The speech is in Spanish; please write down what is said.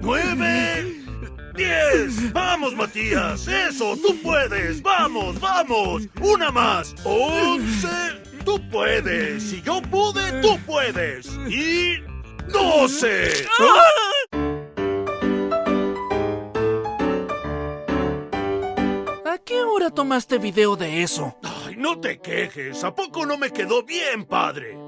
nueve, diez. Vamos, Matías. Eso, tú puedes. Vamos, vamos. Una más. Once. Tú puedes. Si yo pude, tú puedes. Y doce. ¿A qué hora tomaste video de eso? Ay, no te quejes. ¿A poco no me quedó bien, padre?